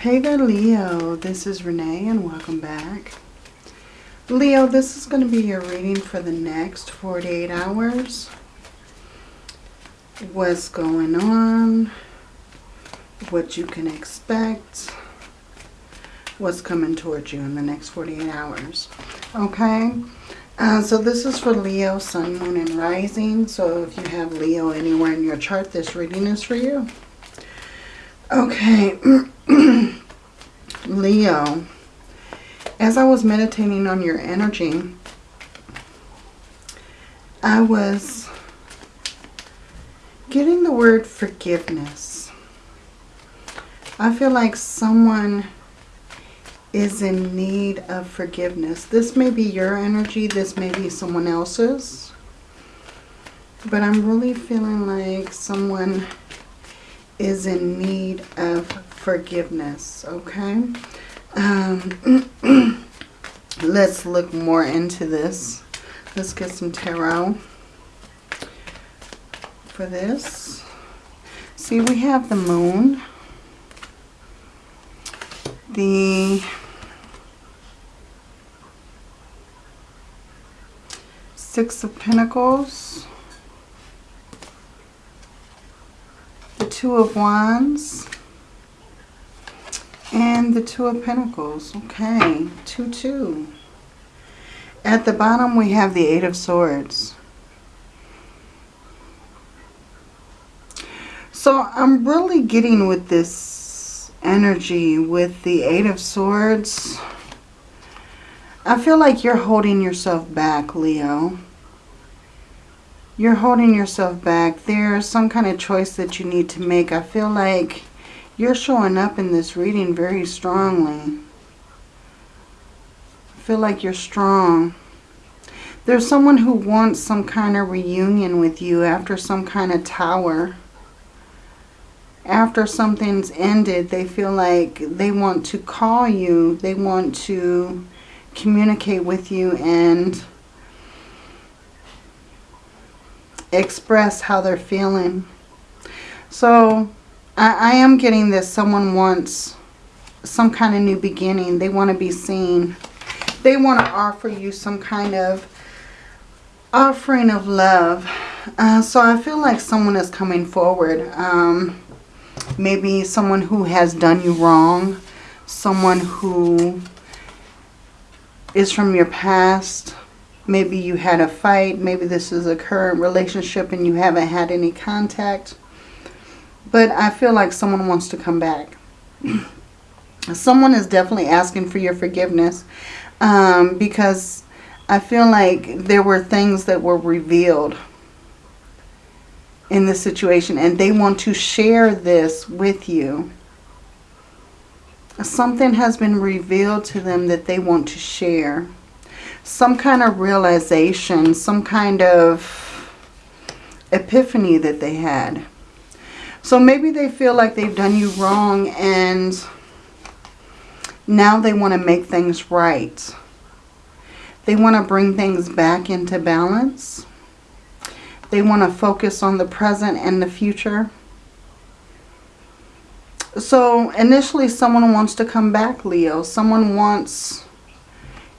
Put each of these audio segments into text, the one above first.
Hey there, Leo. This is Renee and welcome back. Leo, this is going to be your reading for the next 48 hours. What's going on? What you can expect? What's coming towards you in the next 48 hours? Okay? Uh, so this is for Leo, Sun, Moon, and Rising. So if you have Leo anywhere in your chart, this reading is for you. Okay. Leo, as I was meditating on your energy, I was getting the word forgiveness. I feel like someone is in need of forgiveness. This may be your energy. This may be someone else's. But I'm really feeling like someone is in need of forgiveness, okay? Um, let's look more into this. Let's get some tarot for this. See, we have the moon, the six of pentacles, the Two of Wands. And the Two of Pentacles. Okay, 2, 2. At the bottom we have the Eight of Swords. So I'm really getting with this energy with the Eight of Swords. I feel like you're holding yourself back, Leo you're holding yourself back. There's some kind of choice that you need to make. I feel like you're showing up in this reading very strongly. I feel like you're strong. There's someone who wants some kind of reunion with you after some kind of tower. After something's ended, they feel like they want to call you. They want to communicate with you and express how they're feeling. So I, I am getting this. Someone wants some kind of new beginning. They want to be seen. They want to offer you some kind of offering of love. Uh, so I feel like someone is coming forward. Um, maybe someone who has done you wrong. Someone who is from your past. Maybe you had a fight. Maybe this is a current relationship and you haven't had any contact. But I feel like someone wants to come back. someone is definitely asking for your forgiveness. Um, because I feel like there were things that were revealed in this situation. And they want to share this with you. Something has been revealed to them that they want to share some kind of realization, some kind of epiphany that they had. So maybe they feel like they've done you wrong and now they want to make things right. They want to bring things back into balance. They want to focus on the present and the future. So initially someone wants to come back, Leo. Someone wants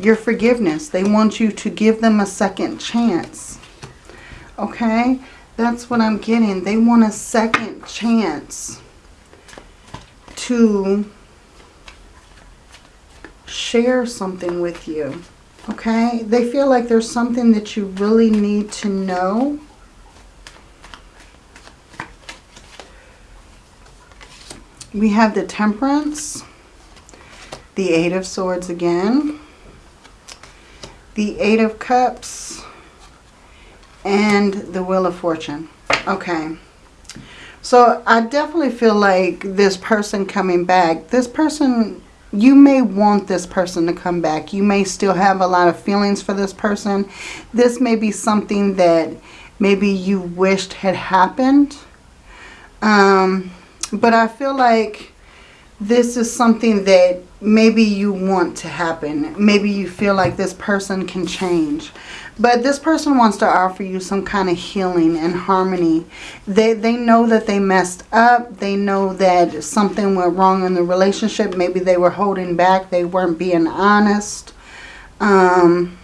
your forgiveness. They want you to give them a second chance. Okay? That's what I'm getting. They want a second chance to share something with you. Okay? They feel like there's something that you really need to know. We have the Temperance, the Eight of Swords again, the Eight of Cups, and the Wheel of Fortune. Okay. So I definitely feel like this person coming back, this person, you may want this person to come back. You may still have a lot of feelings for this person. This may be something that maybe you wished had happened. Um, but I feel like this is something that maybe you want to happen. Maybe you feel like this person can change. But this person wants to offer you some kind of healing and harmony. They, they know that they messed up. They know that something went wrong in the relationship. Maybe they were holding back. They weren't being honest. Um,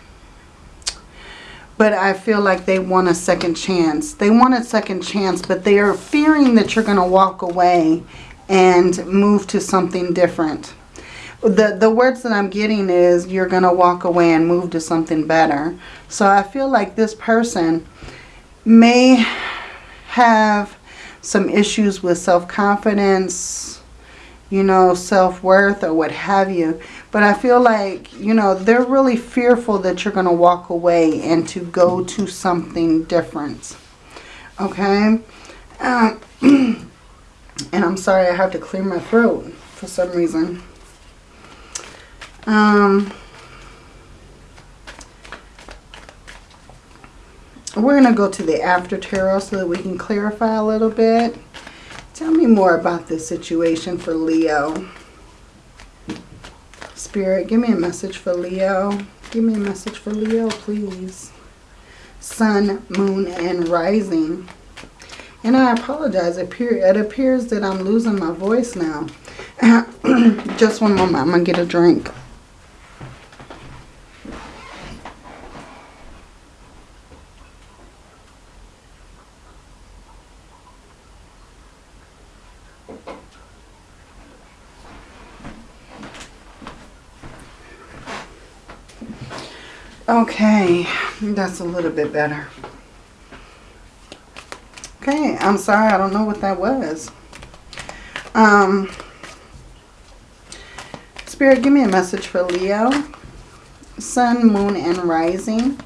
but I feel like they want a second chance. They want a second chance, but they are fearing that you're going to walk away and move to something different. The, the words that I'm getting is you're going to walk away and move to something better. So I feel like this person may have some issues with self-confidence, you know, self-worth or what have you. But I feel like, you know, they're really fearful that you're going to walk away and to go to something different. Okay? and I'm sorry I have to clear my throat for some reason. Um, we're going to go to the after tarot so that we can clarify a little bit. Tell me more about this situation for Leo. Spirit, give me a message for Leo. Give me a message for Leo, please. Sun, moon, and rising. And I apologize. It appears that I'm losing my voice now. Just one moment. I'm going to get a drink. Okay, that's a little bit better. Okay, I'm sorry, I don't know what that was. Um, Spirit, give me a message for Leo. Sun, Moon, and Rising.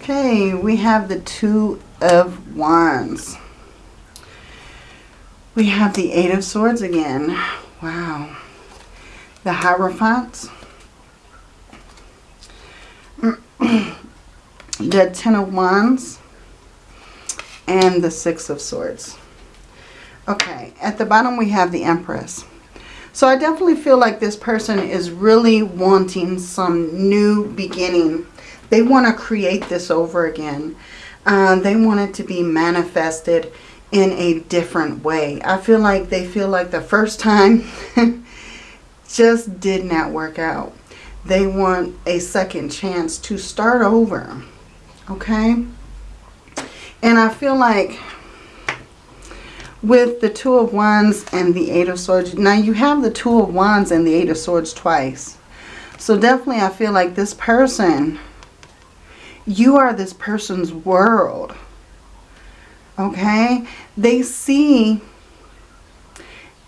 Okay, we have the Two of Wands. We have the Eight of Swords again. Wow. The Hierophant the Ten of Wands and the Six of Swords. Okay, at the bottom we have the Empress. So I definitely feel like this person is really wanting some new beginning. They want to create this over again. Uh, they want it to be manifested in a different way. I feel like they feel like the first time just did not work out. They want a second chance to start over. Okay? And I feel like with the Two of Wands and the Eight of Swords, now you have the Two of Wands and the Eight of Swords twice. So definitely I feel like this person, you are this person's world. Okay? They see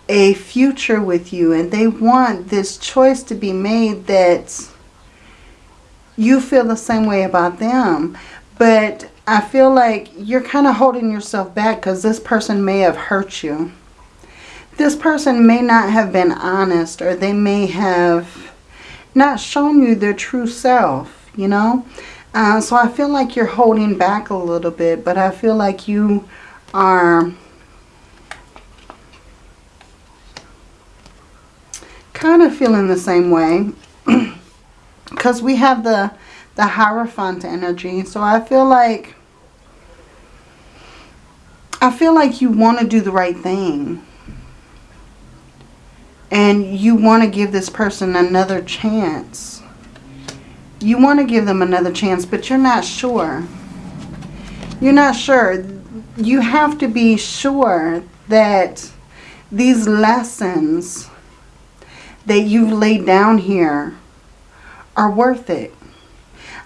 a future with you and they want this choice to be made that you feel the same way about them. But I feel like you're kind of holding yourself back because this person may have hurt you. This person may not have been honest or they may have not shown you their true self, you know. Uh, so I feel like you're holding back a little bit, but I feel like you are kind of feeling the same way because we have the the Hierophant energy. So I feel like I feel like you want to do the right thing. And you want to give this person another chance. You want to give them another chance, but you're not sure. You're not sure. You have to be sure that these lessons that you've laid down here are worth it.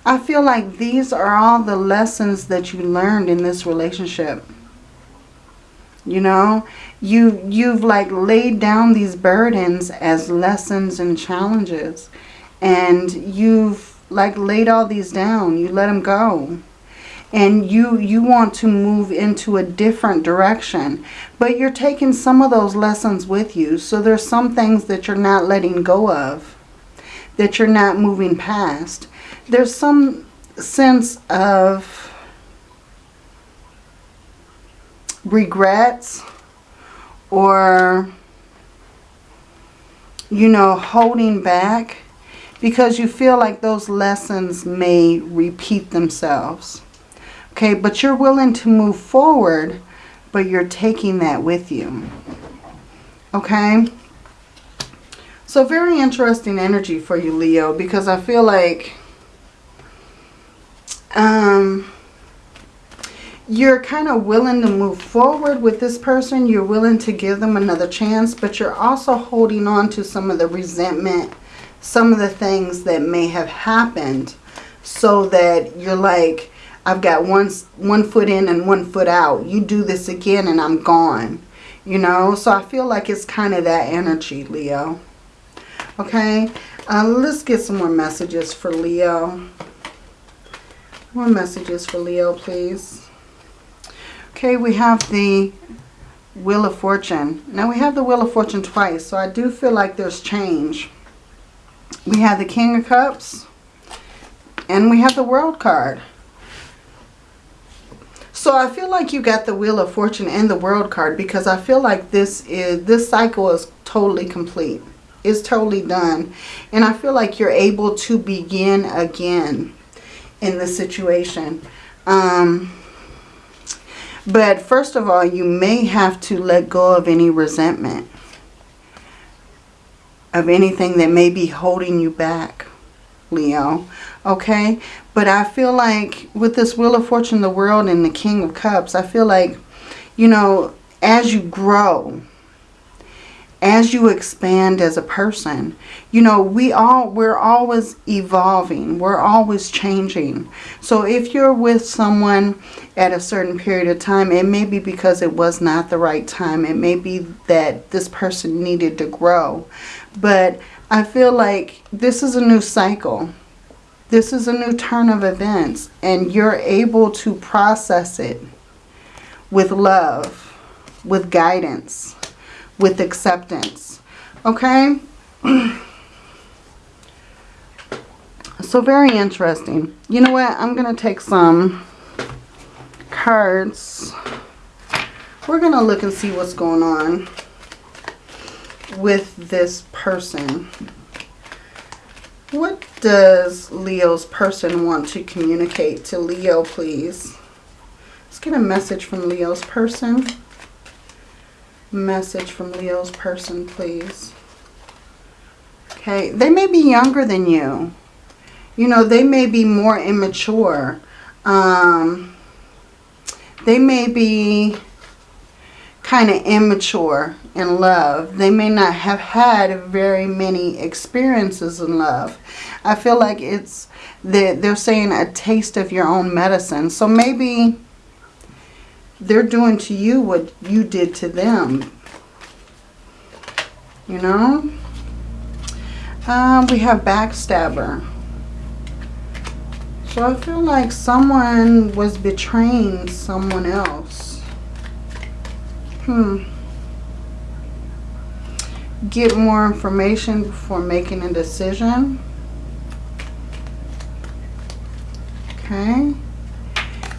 I feel like these are all the lessons that you learned in this relationship. You know, you, you've like laid down these burdens as lessons and challenges. And you've like laid all these down. You let them go and you you want to move into a different direction but you're taking some of those lessons with you so there's some things that you're not letting go of that you're not moving past there's some sense of regrets or you know, holding back because you feel like those lessons may repeat themselves. Okay, but you're willing to move forward, but you're taking that with you. Okay? So very interesting energy for you, Leo, because I feel like um, you're kind of willing to move forward with this person. You're willing to give them another chance, but you're also holding on to some of the resentment, some of the things that may have happened so that you're like, I've got one, one foot in and one foot out. You do this again and I'm gone. You know, so I feel like it's kind of that energy, Leo. Okay, uh, let's get some more messages for Leo. More messages for Leo, please. Okay, we have the Wheel of Fortune. Now we have the Wheel of Fortune twice, so I do feel like there's change. We have the King of Cups, and we have the World card. So I feel like you got the Wheel of Fortune and the World card because I feel like this is this cycle is totally complete. It's totally done. And I feel like you're able to begin again in the situation. Um, but first of all, you may have to let go of any resentment. Of anything that may be holding you back, Leo. Okay? But I feel like with this Wheel of Fortune, the World, and the King of Cups, I feel like, you know, as you grow, as you expand as a person you know we all we're always evolving we're always changing. So if you're with someone at a certain period of time it may be because it was not the right time it may be that this person needed to grow. But i feel like this is a new cycle. This is a new turn of events and you're able to process it with love with guidance with acceptance. Okay? so very interesting. You know what? I'm going to take some cards. We're going to look and see what's going on with this person. What does Leo's person want to communicate to Leo, please? Let's get a message from Leo's person message from Leo's person, please. Okay, they may be younger than you. You know, they may be more immature. Um, they may be kind of immature in love. They may not have had very many experiences in love. I feel like it's that they're saying a taste of your own medicine. So maybe they're doing to you what you did to them. You know? Um, we have backstabber. So I feel like someone was betraying someone else. Hmm. Get more information before making a decision. Okay.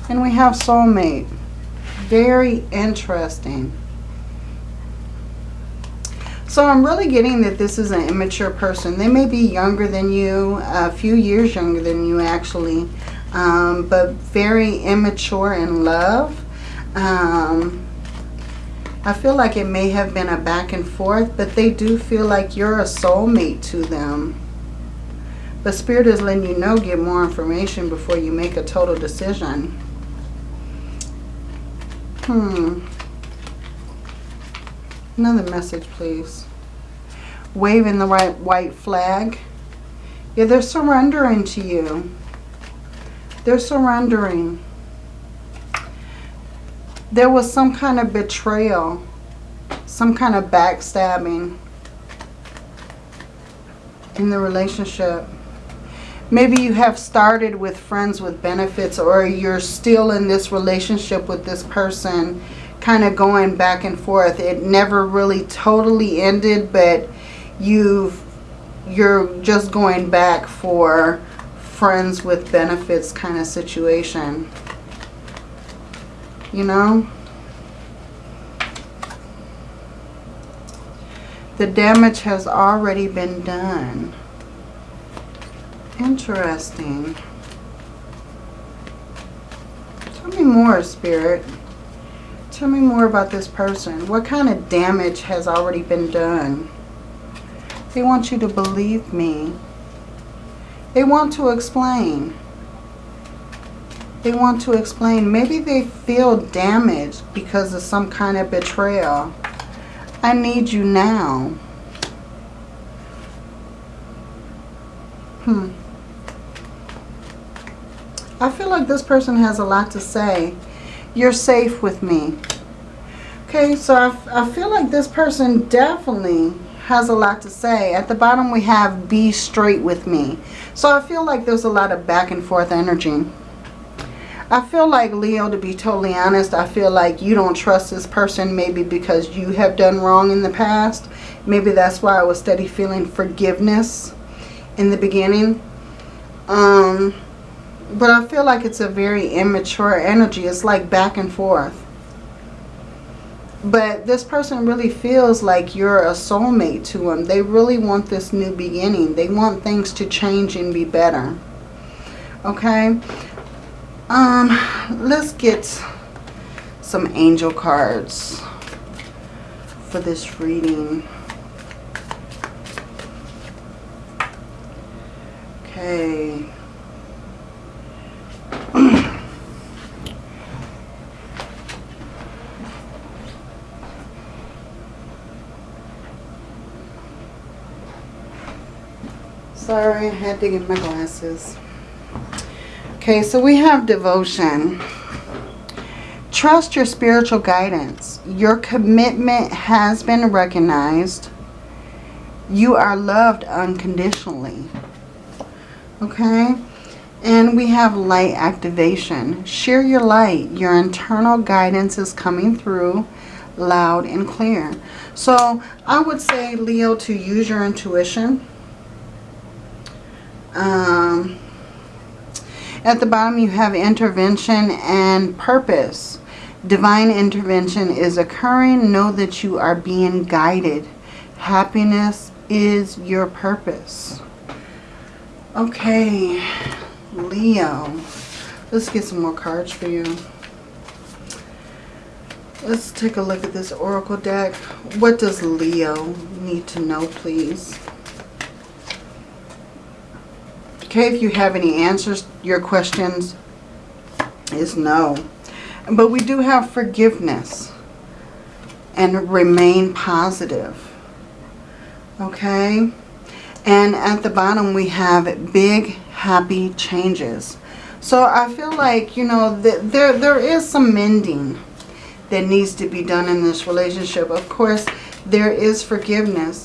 And we have soulmate. Very interesting. So I'm really getting that this is an immature person. They may be younger than you, a few years younger than you actually, um, but very immature in love. Um, I feel like it may have been a back and forth, but they do feel like you're a soulmate to them. But Spirit is letting you know, get more information before you make a total decision. Hmm. Another message, please. Waving the right white flag. Yeah, they're surrendering to you. They're surrendering. There was some kind of betrayal. Some kind of backstabbing in the relationship. Maybe you have started with friends with benefits or you're still in this relationship with this person kind of going back and forth. It never really totally ended, but you've you're just going back for friends with benefits kind of situation. You know? The damage has already been done. Interesting. Tell me more, Spirit. Tell me more about this person. What kind of damage has already been done? They want you to believe me. They want to explain. They want to explain. Maybe they feel damaged because of some kind of betrayal. I need you now. I feel like this person has a lot to say. You're safe with me. Okay, so I, feel like this person definitely has a lot to say. At the bottom we have be straight with me. So I feel like there's a lot of back and forth energy. I feel like, Leo, to be totally honest, I feel like you don't trust this person maybe because you have done wrong in the past. Maybe that's why I was steady feeling forgiveness in the beginning. Um, but I feel like it's a very immature energy. It's like back and forth. But this person really feels like you're a soulmate to them. They really want this new beginning. They want things to change and be better. Okay? Um, let's get some angel cards for this reading. Okay. Sorry, I had to get my glasses. Okay, so we have devotion. Trust your spiritual guidance. Your commitment has been recognized. You are loved unconditionally. Okay? And we have light activation. Share your light. Your internal guidance is coming through loud and clear. So I would say, Leo, to use your intuition. Um, at the bottom you have intervention and purpose. Divine intervention is occurring. Know that you are being guided. Happiness is your purpose. Okay, Leo. Let's get some more cards for you. Let's take a look at this Oracle deck. What does Leo need to know, please? Okay, if you have any answers, your questions is no. But we do have forgiveness and remain positive. Okay? And at the bottom we have big happy changes. So I feel like, you know, that there there is some mending that needs to be done in this relationship. Of course, there is forgiveness,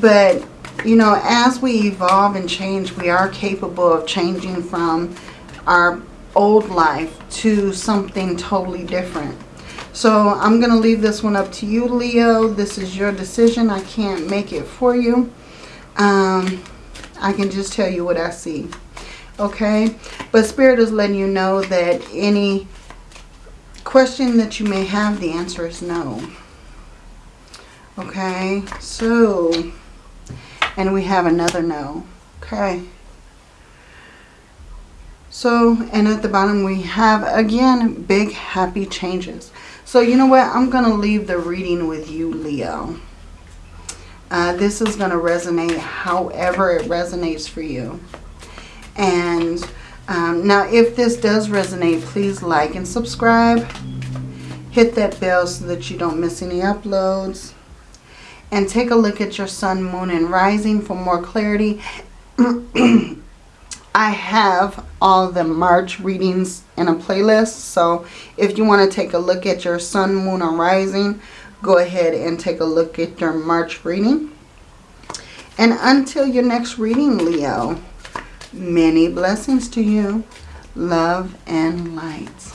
but you know, as we evolve and change, we are capable of changing from our old life to something totally different. So I'm going to leave this one up to you, Leo. This is your decision. I can't make it for you. Um, I can just tell you what I see. Okay? But Spirit is letting you know that any question that you may have, the answer is no. Okay? So... And we have another no. Okay. So, and at the bottom we have, again, big happy changes. So, you know what? I'm going to leave the reading with you, Leo. Uh, this is going to resonate however it resonates for you. And um, now, if this does resonate, please like and subscribe. Hit that bell so that you don't miss any uploads and take a look at your sun, moon, and rising for more clarity. I have all the March readings in a playlist. So if you want to take a look at your sun, moon, or rising, go ahead and take a look at your March reading. And until your next reading, Leo, many blessings to you. Love and light.